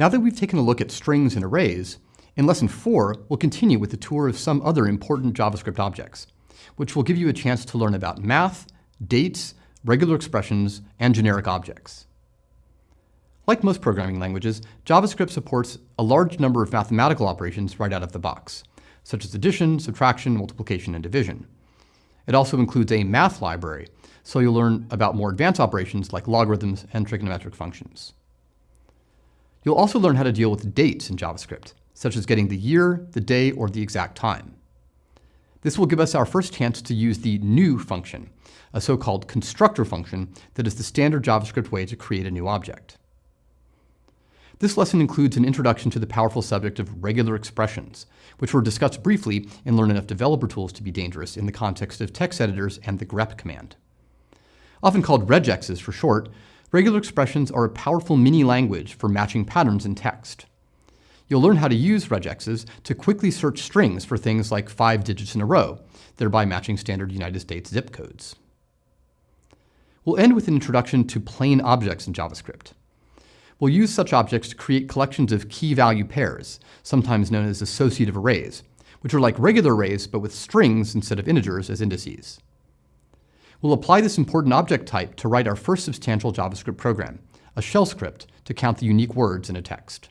Now that we've taken a look at strings and arrays, in Lesson 4, we'll continue with the tour of some other important JavaScript objects, which will give you a chance to learn about math, dates, regular expressions, and generic objects. Like most programming languages, JavaScript supports a large number of mathematical operations right out of the box, such as addition, subtraction, multiplication, and division. It also includes a math library, so you'll learn about more advanced operations like logarithms and trigonometric functions. You'll also learn how to deal with dates in JavaScript, such as getting the year, the day, or the exact time. This will give us our first chance to use the new function, a so-called constructor function that is the standard JavaScript way to create a new object. This lesson includes an introduction to the powerful subject of regular expressions, which were discussed briefly in Learn Enough Developer Tools to be dangerous in the context of text editors and the grep command. Often called regexes for short, regular expressions are a powerful mini-language for matching patterns in text. You'll learn how to use regexes to quickly search strings for things like five digits in a row, thereby matching standard United States zip codes. We'll end with an introduction to plain objects in JavaScript. We'll use such objects to create collections of key-value pairs, sometimes known as associative arrays, which are like regular arrays but with strings instead of integers as indices. We'll apply this important object type to write our first substantial JavaScript program, a shell script to count the unique words in a text.